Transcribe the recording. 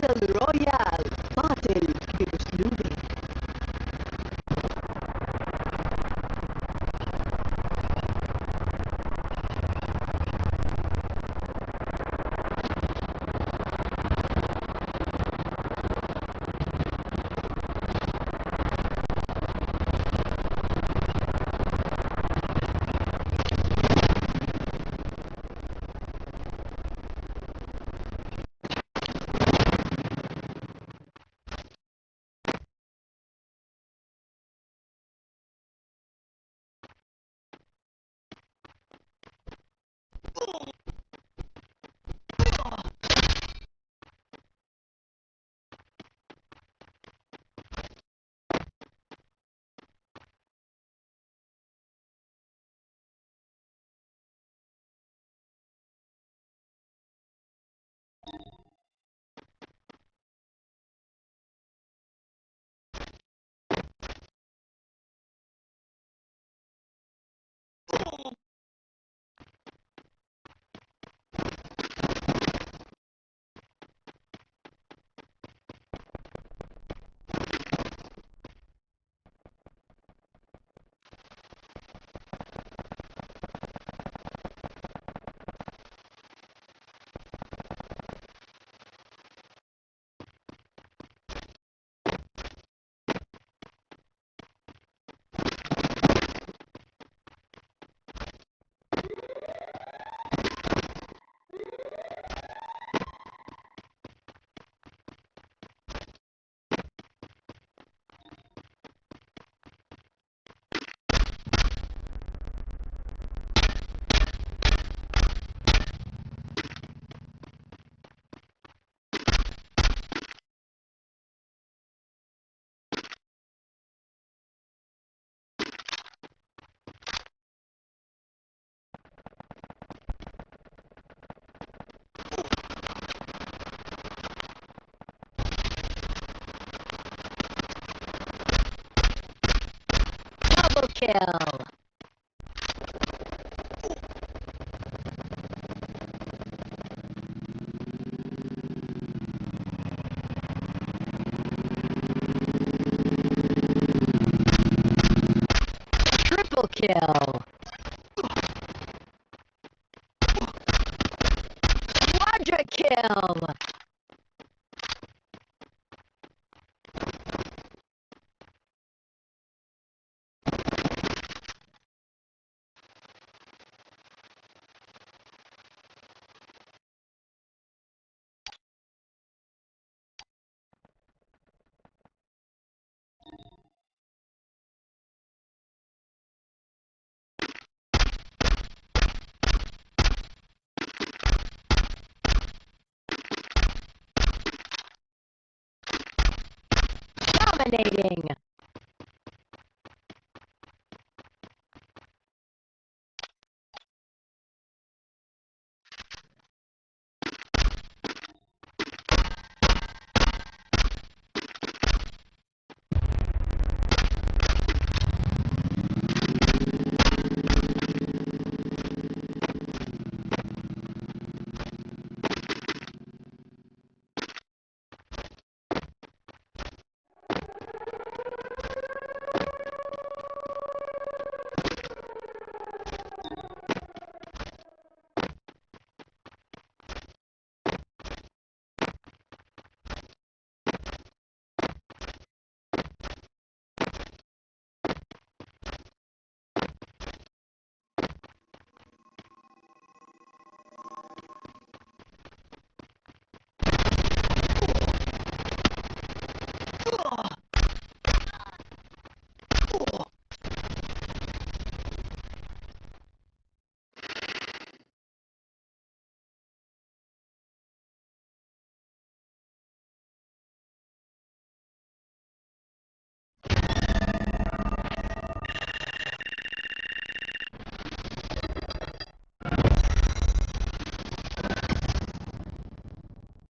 Battle Royale. Battle Double kill. Triple kill. Quadra kill. Dominating.